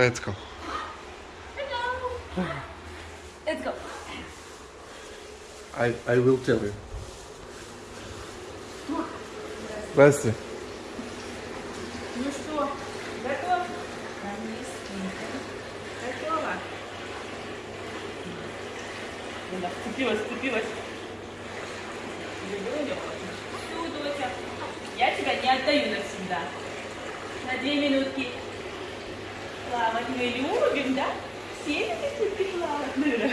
Let's go. Let's go. I, I will tell you. Здрасте. Ну что, готов? Готова? Да, вцепилась, вцепилась. Люблю, Всю, доча. Я тебя не отдаю навсегда. На две минутки плавать мы любим, да? Все любите плавать, Мира?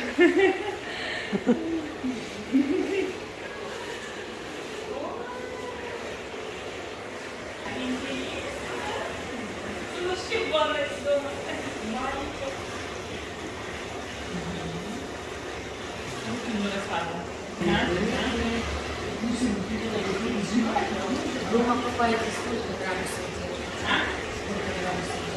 Дома купаете сколько градусов? Сколько градусов?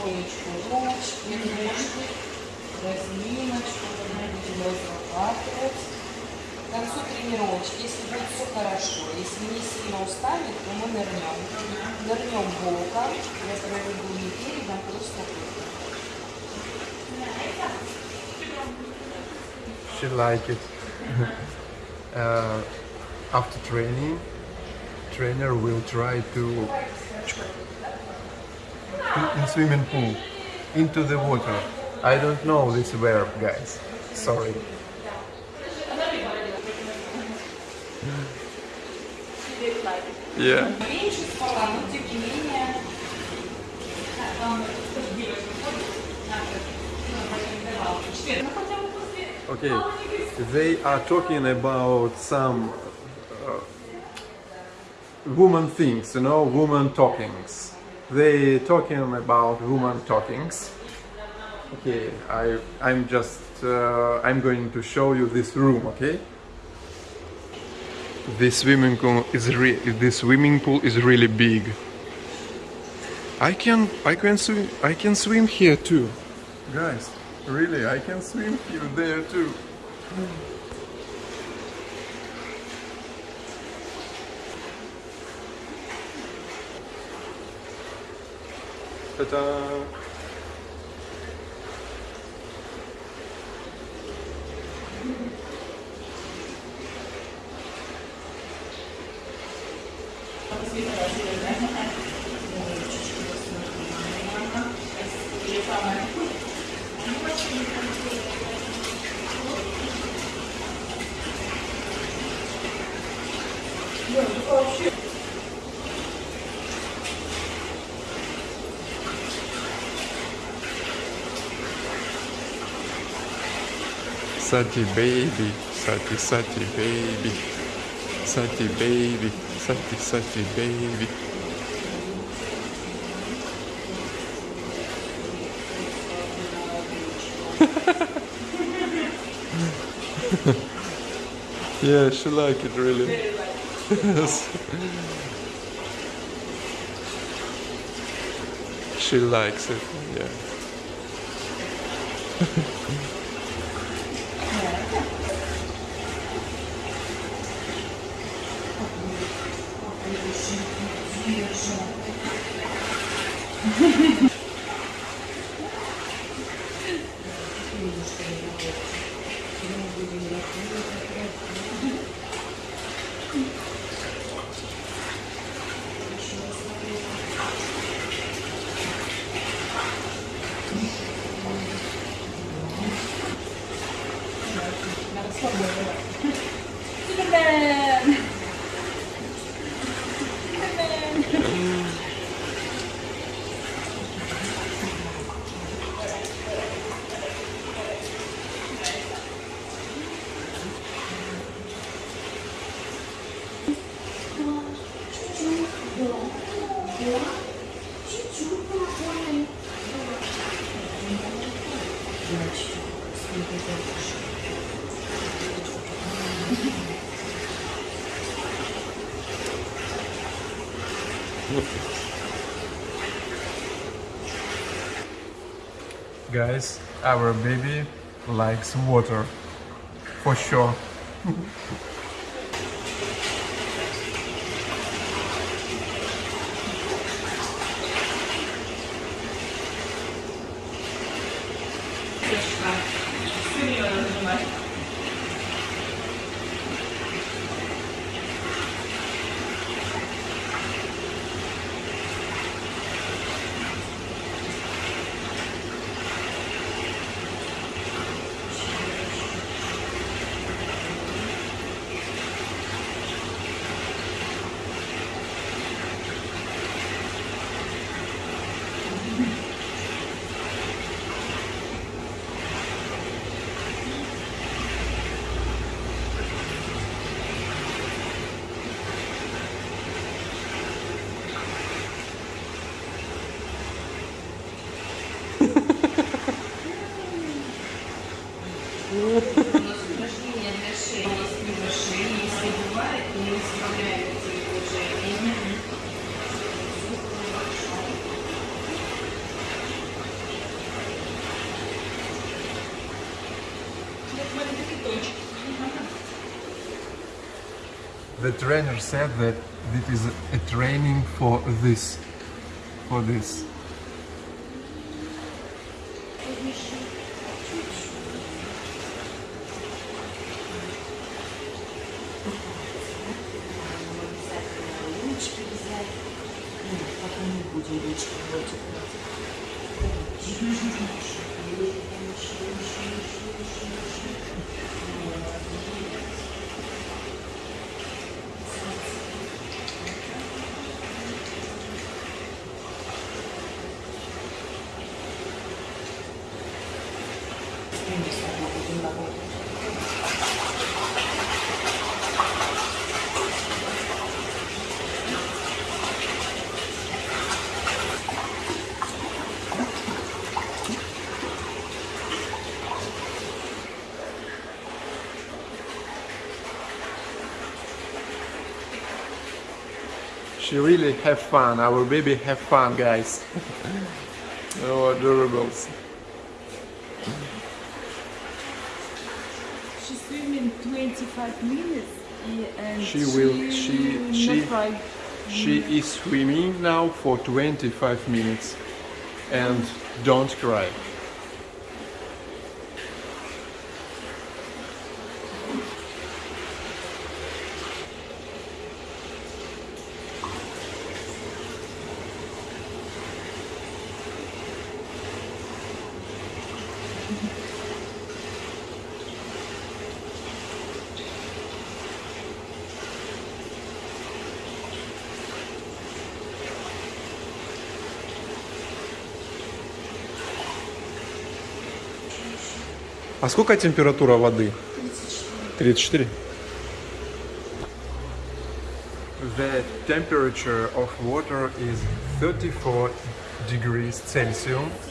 потихонечку ручки, ножки, разминочку, будем разрабатывать. К концу тренировочки, если будет все хорошо, если не сильно устанет, то мы нырнем. Нырнем боком, я проведу не передом, просто боком. She like it. uh, after training, trainer will try to to- in swimming pool, into the water. I don't know this verb, guys. Sorry. Yeah. Okay, they are talking about some uh, woman things, you know, woman talkings. They talking about woman talkings. Okay, I I'm just uh, I'm going to show you this room, okay? This swimming pool is re- this swimming pool is really big. I can I can swim I can swim here too. Guys, really I can swim here there too. Та-та-та. Вообще Sati baby, Sati Sati baby, Sati baby, Sati Sati baby. yeah, she like it really. Yes. she likes it, yeah. beijo. Tudo bem. Guys, our baby likes water, for sure. The trainer said that this is a training for this. For this. Mm-hmm. She really have fun. Our baby have fun, guys. oh, adorables. She's swimming 25 minutes and She will- she- she- She is swimming now for 25 minutes. And don't cry. А сколько температура воды? 34. The temperature of water is 34 degrees Celsius.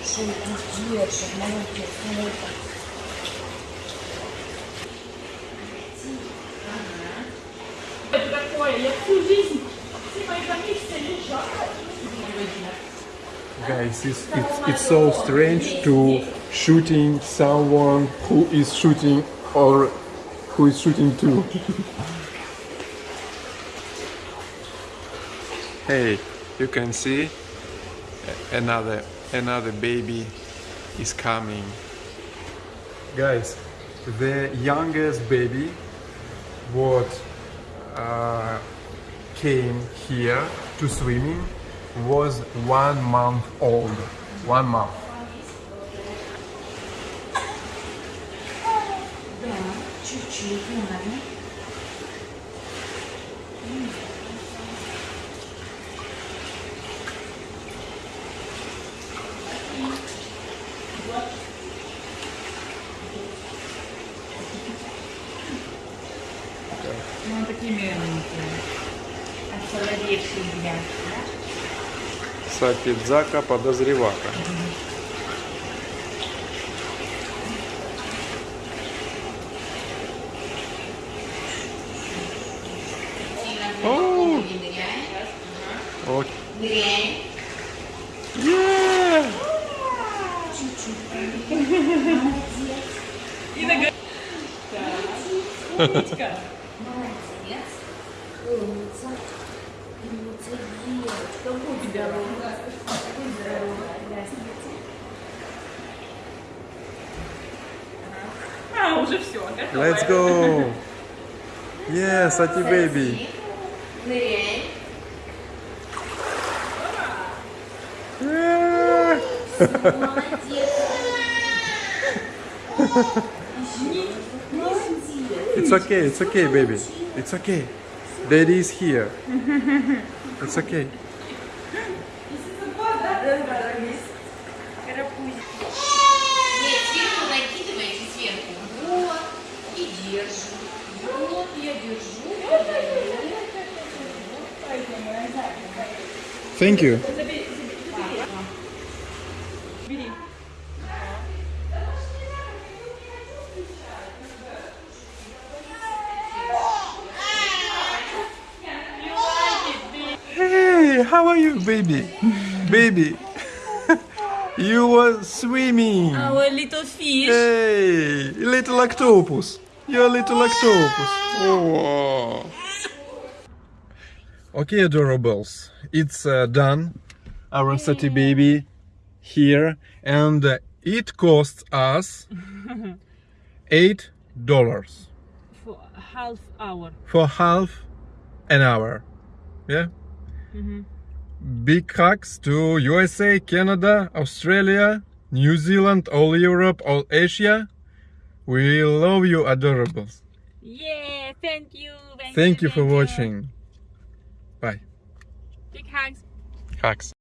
que Guys, it's, it's, it's so strange to shooting someone who is shooting or who is shooting too. hey, you can see another another baby is coming. Guys, the youngest baby what uh, came here to swimming was one month old. One month. Да, чуть-чуть, надо. Ну, такими осоловевшими, да? Сапидзака подозревака. Угу. О! О! Yeah. И нога. Так. Умничка. Молодец. Умница. Умница девочка. Будь здорова. Будь здорова. А, уже все, готово. Let's go! Sati baby. Ныряем. Yeah. Молодец. it's okay, it's okay, baby. It's okay. Daddy is here. It's okay. Thank you. How are you, baby? baby. you were swimming. Our little fish. Hey, little octopus. You're a little octopus. Oh. Okay, adorables. It's uh, done. Our Sati baby here, and uh, it costs us eight dollars For half hour. for half an hour. Yeah. Big hugs to USA, Canada, Australia, New Zealand, all Europe, all Asia. We love you, adorables. Yeah, thank you. Thank you for watching. Bye. Big hugs. Hugs.